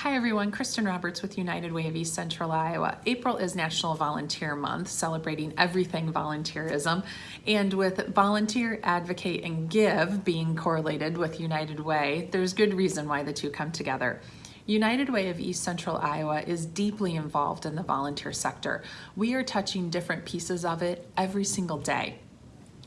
Hi everyone, Kristen Roberts with United Way of East Central Iowa. April is National Volunteer Month, celebrating everything volunteerism. And with volunteer, advocate, and give being correlated with United Way, there's good reason why the two come together. United Way of East Central Iowa is deeply involved in the volunteer sector. We are touching different pieces of it every single day.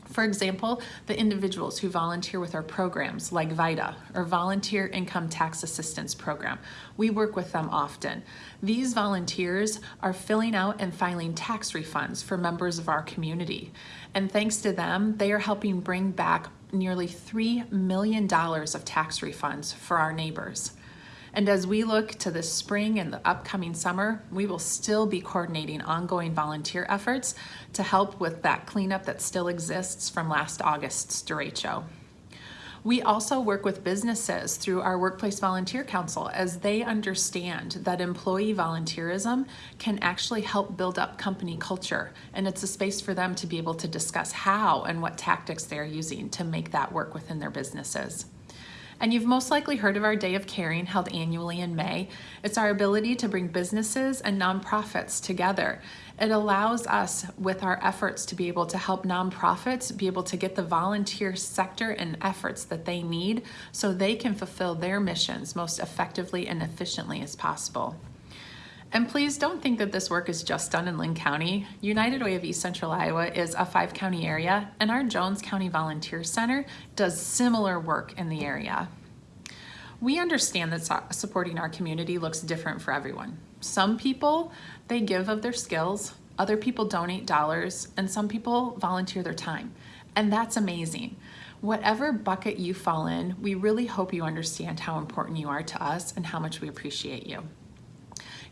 For example, the individuals who volunteer with our programs like VITA or Volunteer Income Tax Assistance Program. We work with them often. These volunteers are filling out and filing tax refunds for members of our community. And thanks to them, they are helping bring back nearly $3 million of tax refunds for our neighbors. And as we look to the spring and the upcoming summer, we will still be coordinating ongoing volunteer efforts to help with that cleanup that still exists from last August's derecho. We also work with businesses through our Workplace Volunteer Council as they understand that employee volunteerism can actually help build up company culture. And it's a space for them to be able to discuss how and what tactics they're using to make that work within their businesses. And you've most likely heard of our Day of Caring held annually in May. It's our ability to bring businesses and nonprofits together. It allows us with our efforts to be able to help nonprofits be able to get the volunteer sector and efforts that they need so they can fulfill their missions most effectively and efficiently as possible. And please don't think that this work is just done in Linn County. United Way of East Central Iowa is a five county area and our Jones County Volunteer Center does similar work in the area. We understand that supporting our community looks different for everyone. Some people, they give of their skills, other people donate dollars, and some people volunteer their time. And that's amazing. Whatever bucket you fall in, we really hope you understand how important you are to us and how much we appreciate you.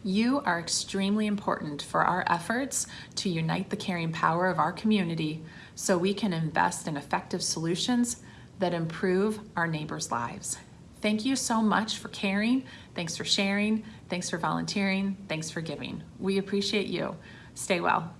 You are extremely important for our efforts to unite the caring power of our community so we can invest in effective solutions that improve our neighbors' lives. Thank you so much for caring. Thanks for sharing. Thanks for volunteering. Thanks for giving. We appreciate you. Stay well.